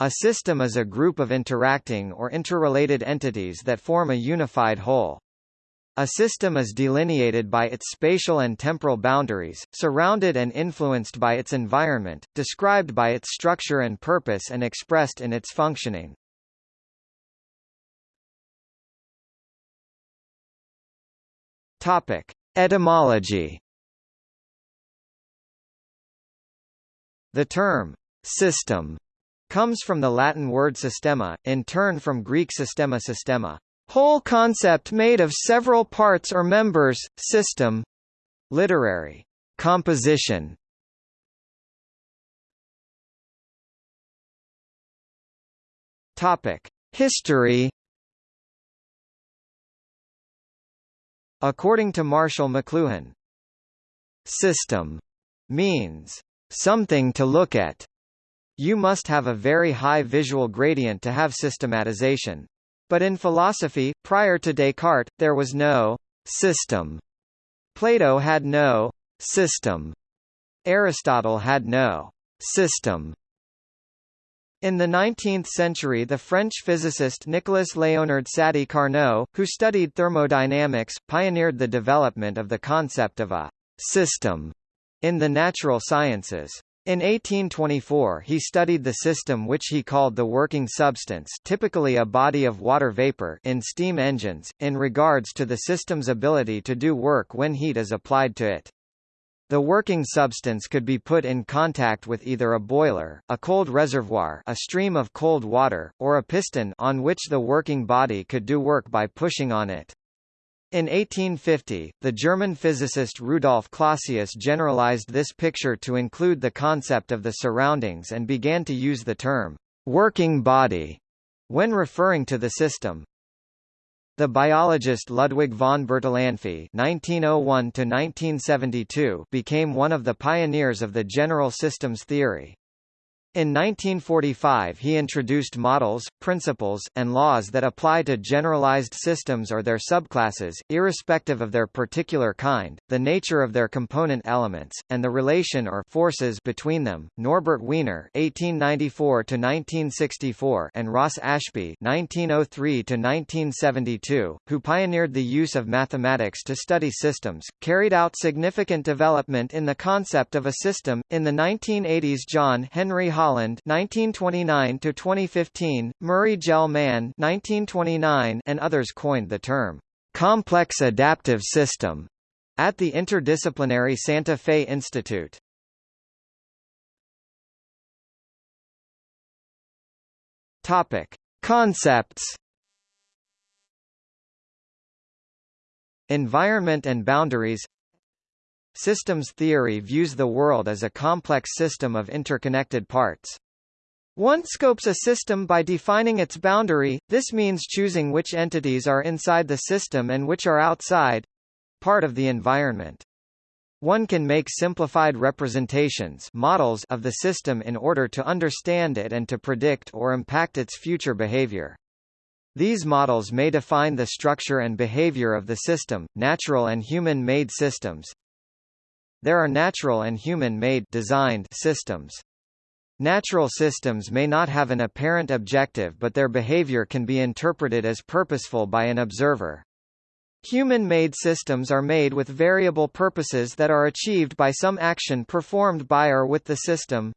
A system is a group of interacting or interrelated entities that form a unified whole. A system is delineated by its spatial and temporal boundaries, surrounded and influenced by its environment, described by its structure and purpose and expressed in its functioning. Topic: Etymology. The term system comes from the Latin word systema, in turn from Greek systema systema, whole concept made of several parts or members, system, literary composition. Topic: History According to Marshall McLuhan, system means something to look at. You must have a very high visual gradient to have systematization. But in philosophy, prior to Descartes, there was no system. Plato had no system. Aristotle had no system. In the 19th century the French physicist Nicolas Léonard Sadi Carnot, who studied thermodynamics, pioneered the development of the concept of a «system» in the natural sciences. In 1824 he studied the system which he called the working substance typically a body of water vapor in steam engines, in regards to the system's ability to do work when heat is applied to it. The working substance could be put in contact with either a boiler, a cold reservoir a stream of cold water, or a piston on which the working body could do work by pushing on it. In 1850, the German physicist Rudolf Clausius generalized this picture to include the concept of the surroundings and began to use the term working body when referring to the system. The biologist Ludwig von Bertalanffy (1901–1972) became one of the pioneers of the general systems theory. In 1945 he introduced models, principles, and laws that apply to generalized systems or their subclasses, irrespective of their particular kind, the nature of their component elements, and the relation or forces between them. Norbert Wiener (1894–1964) and Ross Ashby (1903–1972), who pioneered the use of mathematics to study systems, carried out significant development in the concept of a system. In the 1980s, John Henry Holland 1929 to 2015, Murray Gell-Mann 1929 and others coined the term complex adaptive system at the interdisciplinary Santa Fe Institute. Topic: Concepts Environment and boundaries Systems theory views the world as a complex system of interconnected parts. One scopes a system by defining its boundary, this means choosing which entities are inside the system and which are outside—part of the environment. One can make simplified representations models of the system in order to understand it and to predict or impact its future behavior. These models may define the structure and behavior of the system, natural and human-made systems, there are natural and human-made designed systems. Natural systems may not have an apparent objective but their behavior can be interpreted as purposeful by an observer. Human-made systems are made with variable purposes that are achieved by some action performed by or with the system.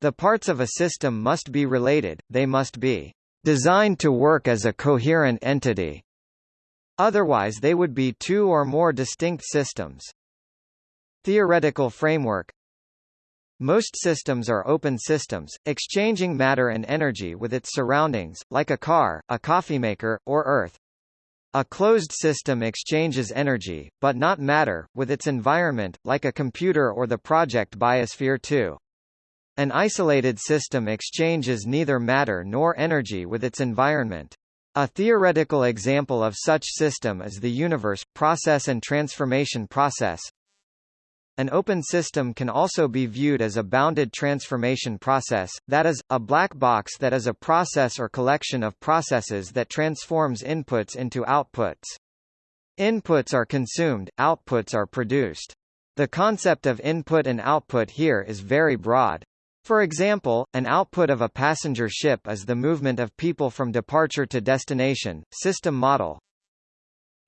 The parts of a system must be related, they must be designed to work as a coherent entity. Otherwise they would be two or more distinct systems. Theoretical framework Most systems are open systems, exchanging matter and energy with its surroundings, like a car, a coffeemaker, or Earth. A closed system exchanges energy, but not matter, with its environment, like a computer or the project Biosphere 2. An isolated system exchanges neither matter nor energy with its environment. A theoretical example of such system is the universe, process and transformation process, an open system can also be viewed as a bounded transformation process, that is, a black box that is a process or collection of processes that transforms inputs into outputs. Inputs are consumed, outputs are produced. The concept of input and output here is very broad. For example, an output of a passenger ship is the movement of people from departure to destination. System model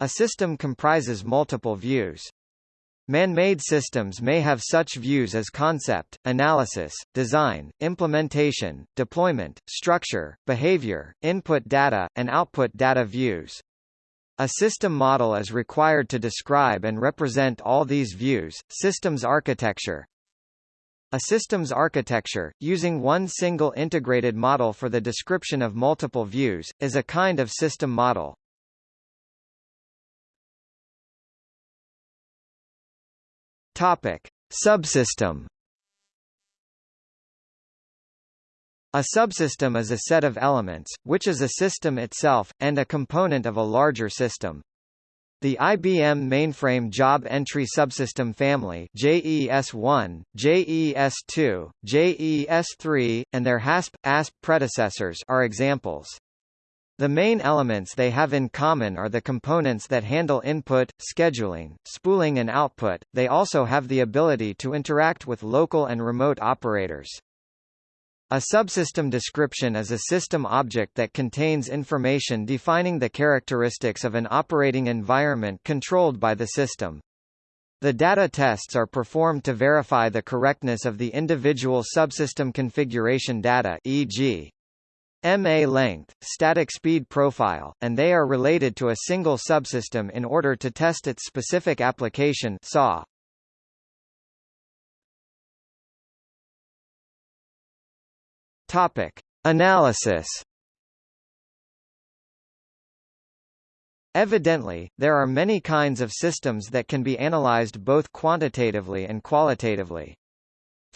A system comprises multiple views. Man-made systems may have such views as concept, analysis, design, implementation, deployment, structure, behavior, input data, and output data views. A system model is required to describe and represent all these views. Systems architecture a systems architecture, using one single integrated model for the description of multiple views, is a kind of system model. Topic: Subsystem. A subsystem is a set of elements, which is a system itself, and a component of a larger system. The IBM mainframe job entry subsystem family JES1, JES2, JES3, and their HASP, ASP predecessors are examples. The main elements they have in common are the components that handle input, scheduling, spooling and output. They also have the ability to interact with local and remote operators. A subsystem description is a system object that contains information defining the characteristics of an operating environment controlled by the system. The data tests are performed to verify the correctness of the individual subsystem configuration data e.g. MA length, static speed profile, and they are related to a single subsystem in order to test its specific application SAW. Topic: Analysis. Evidently, there are many kinds of systems that can be analyzed both quantitatively and qualitatively.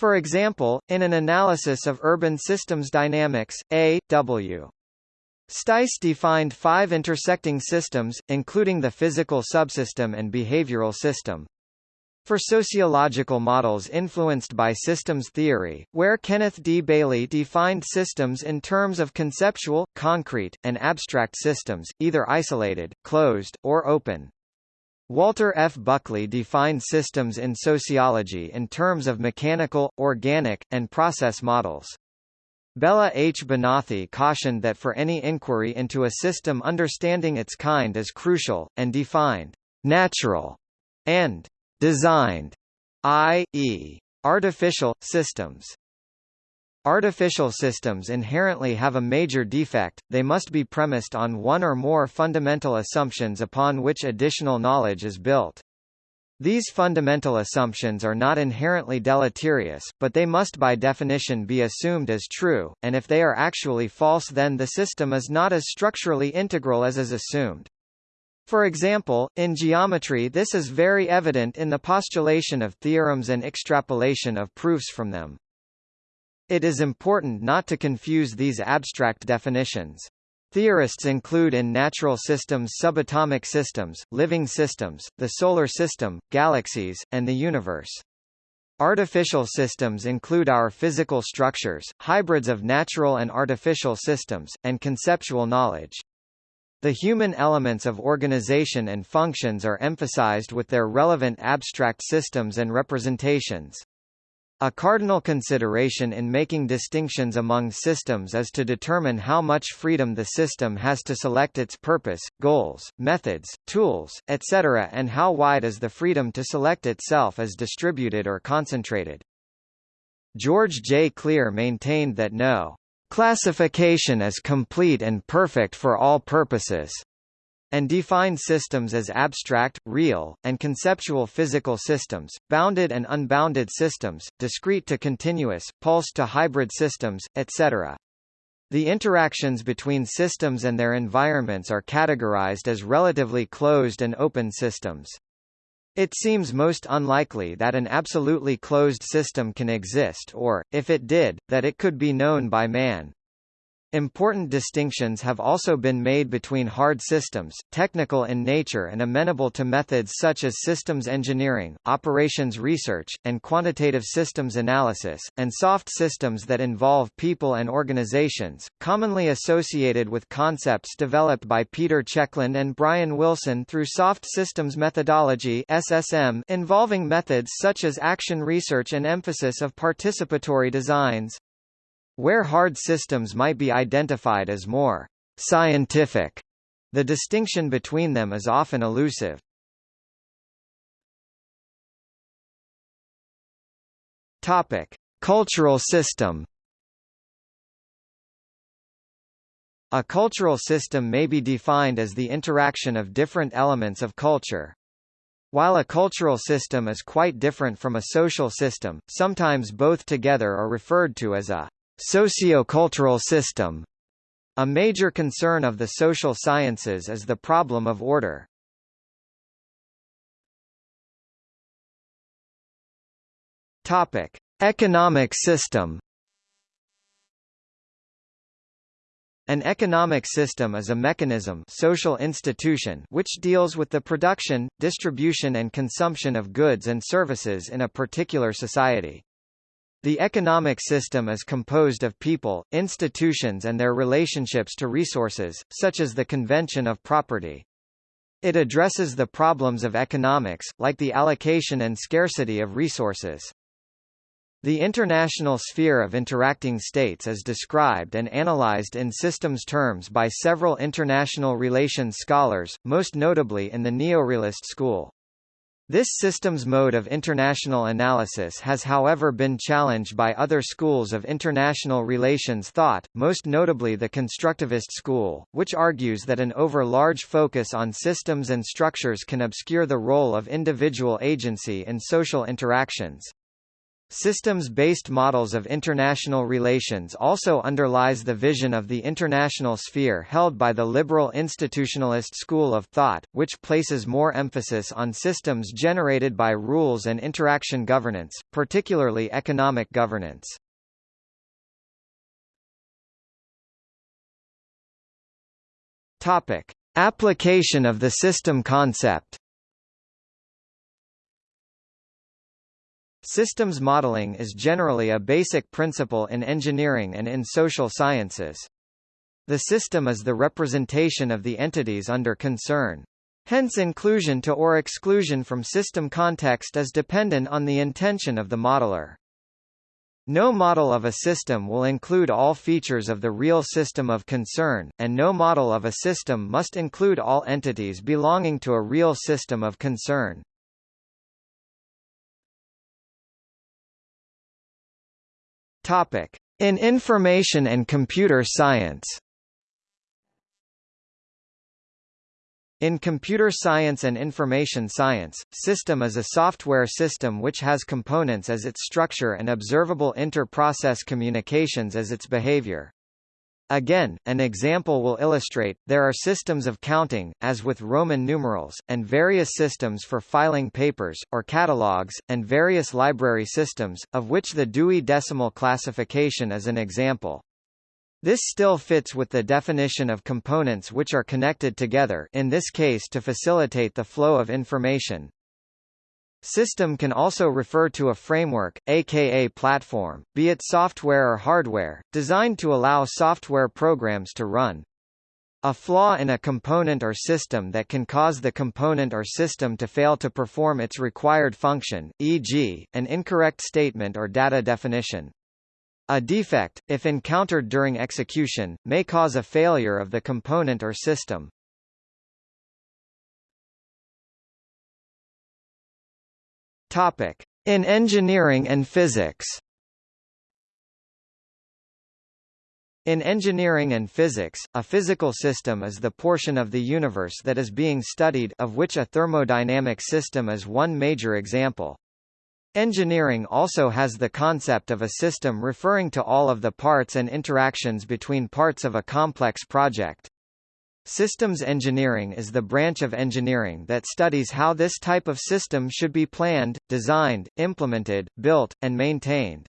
For example, in an analysis of urban systems dynamics, A. W. Steiss defined five intersecting systems, including the physical subsystem and behavioral system. For sociological models influenced by systems theory, where Kenneth D. Bailey defined systems in terms of conceptual, concrete, and abstract systems, either isolated, closed, or open. Walter F. Buckley defined systems in sociology in terms of mechanical, organic, and process models. Bela H. Banathy cautioned that for any inquiry into a system understanding its kind is crucial, and defined natural and designed, i.e., artificial, systems. Artificial systems inherently have a major defect, they must be premised on one or more fundamental assumptions upon which additional knowledge is built. These fundamental assumptions are not inherently deleterious, but they must by definition be assumed as true, and if they are actually false then the system is not as structurally integral as is assumed. For example, in geometry this is very evident in the postulation of theorems and extrapolation of proofs from them. It is important not to confuse these abstract definitions. Theorists include in natural systems subatomic systems, living systems, the solar system, galaxies, and the universe. Artificial systems include our physical structures, hybrids of natural and artificial systems, and conceptual knowledge. The human elements of organization and functions are emphasized with their relevant abstract systems and representations. A cardinal consideration in making distinctions among systems is to determine how much freedom the system has to select its purpose, goals, methods, tools, etc. and how wide is the freedom to select itself as distributed or concentrated. George J. Klir maintained that no classification is complete and perfect for all purposes, and define systems as abstract, real, and conceptual physical systems, bounded and unbounded systems, discrete to continuous, pulsed to hybrid systems, etc. The interactions between systems and their environments are categorized as relatively closed and open systems. It seems most unlikely that an absolutely closed system can exist or, if it did, that it could be known by man. Important distinctions have also been made between hard systems, technical in nature and amenable to methods such as systems engineering, operations research, and quantitative systems analysis, and soft systems that involve people and organizations, commonly associated with concepts developed by Peter Checkland and Brian Wilson through soft systems methodology SSM involving methods such as action research and emphasis of participatory designs. Where hard systems might be identified as more scientific, the distinction between them is often elusive. Topic: Cultural system. A cultural system may be defined as the interaction of different elements of culture. While a cultural system is quite different from a social system, sometimes both together are referred to as a Sociocultural system a major concern of the social sciences is the problem of order. Topic: Economic system. An economic system is a mechanism social institution which deals with the production, distribution and consumption of goods and services in a particular society. The economic system is composed of people, institutions and their relationships to resources, such as the convention of property. It addresses the problems of economics, like the allocation and scarcity of resources. The international sphere of interacting states is described and analyzed in systems terms by several international relations scholars, most notably in the neorealist school. This systems mode of international analysis has however been challenged by other schools of international relations thought, most notably the constructivist school, which argues that an over-large focus on systems and structures can obscure the role of individual agency in social interactions. Systems-based models of international relations also underlies the vision of the international sphere held by the liberal institutionalist school of thought, which places more emphasis on systems generated by rules and interaction governance, particularly economic governance. Topic: Application of the system concept Systems modeling is generally a basic principle in engineering and in social sciences. The system is the representation of the entities under concern. Hence inclusion to or exclusion from system context is dependent on the intention of the modeler. No model of a system will include all features of the real system of concern, and no model of a system must include all entities belonging to a real system of concern. Topic: In information and computer science. In computer science and information science, system is a software system which has components as its structure and observable inter-process communications as its behavior. Again, an example will illustrate, there are systems of counting, as with Roman numerals, and various systems for filing papers, or catalogs, and various library systems, of which the Dewey Decimal Classification is an example. This still fits with the definition of components which are connected together in this case to facilitate the flow of information. System can also refer to a framework, aka platform, be it software or hardware, designed to allow software programs to run. A flaw in a component or system that can cause the component or system to fail to perform its required function, e.g., an incorrect statement or data definition. A defect, if encountered during execution, may cause a failure of the component or system. Topic: In engineering and physics. In engineering and physics, a physical system is the portion of the universe that is being studied of which a thermodynamic system is one major example. Engineering also has the concept of a system referring to all of the parts and interactions between parts of a complex project. Systems engineering is the branch of engineering that studies how this type of system should be planned, designed, implemented, built, and maintained.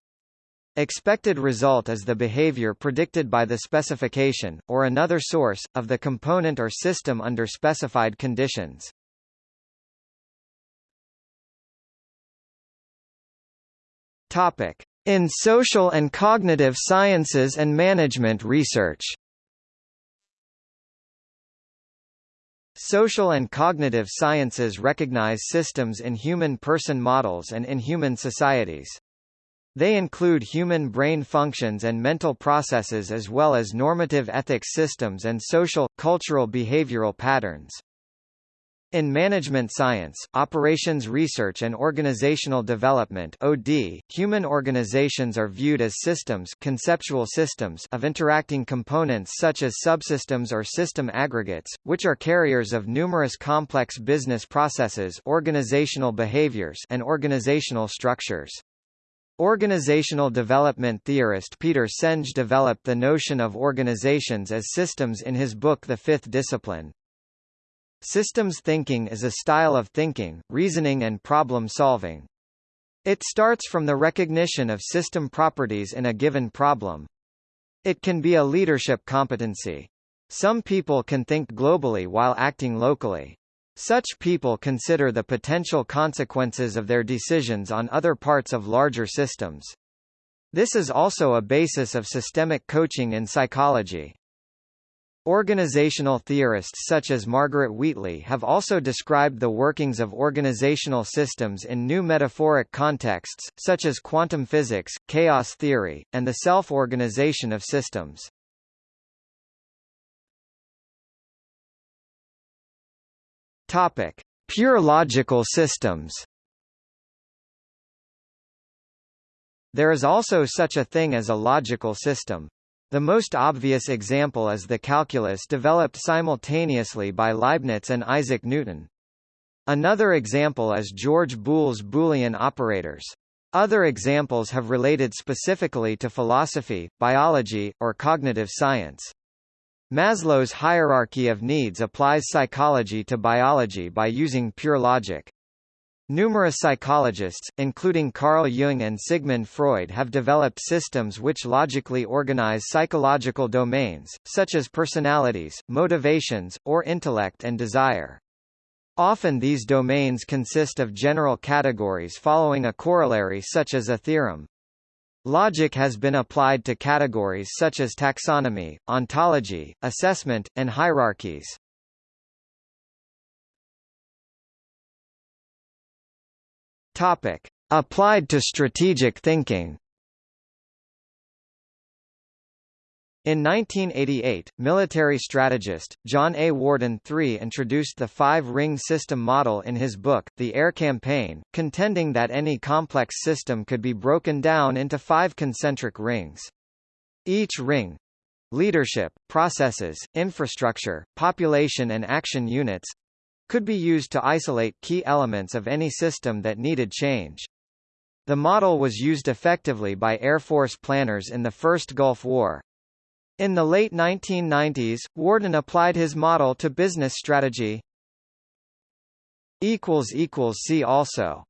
Expected result is the behavior predicted by the specification, or another source, of the component or system under specified conditions. Topic. In social and cognitive sciences and management research Social and cognitive sciences recognize systems in human person models and in human societies. They include human brain functions and mental processes as well as normative ethics systems and social, cultural behavioral patterns. In management science, operations research and organizational development (OD), human organizations are viewed as systems, conceptual systems of interacting components such as subsystems or system aggregates, which are carriers of numerous complex business processes, organizational behaviors, and organizational structures. Organizational development theorist Peter Senge developed the notion of organizations as systems in his book The Fifth Discipline. Systems thinking is a style of thinking, reasoning and problem-solving. It starts from the recognition of system properties in a given problem. It can be a leadership competency. Some people can think globally while acting locally. Such people consider the potential consequences of their decisions on other parts of larger systems. This is also a basis of systemic coaching in psychology. Organizational theorists such as Margaret Wheatley have also described the workings of organizational systems in new metaphoric contexts, such as quantum physics, chaos theory, and the self-organization of systems. Topic: Pure logical systems. There is also such a thing as a logical system. The most obvious example is the calculus developed simultaneously by Leibniz and Isaac Newton. Another example is George Boole's Boolean operators. Other examples have related specifically to philosophy, biology, or cognitive science. Maslow's hierarchy of needs applies psychology to biology by using pure logic. Numerous psychologists, including Carl Jung and Sigmund Freud have developed systems which logically organize psychological domains, such as personalities, motivations, or intellect and desire. Often these domains consist of general categories following a corollary such as a theorem. Logic has been applied to categories such as taxonomy, ontology, assessment, and hierarchies. Topic: Applied to strategic thinking. In 1988, military strategist, John A. Warden III introduced the five-ring system model in his book, The Air Campaign, contending that any complex system could be broken down into five concentric rings. Each ring leadership, processes, infrastructure, population and action units could be used to isolate key elements of any system that needed change. The model was used effectively by Air Force planners in the First Gulf War. In the late 1990s, Warden applied his model to business strategy. See also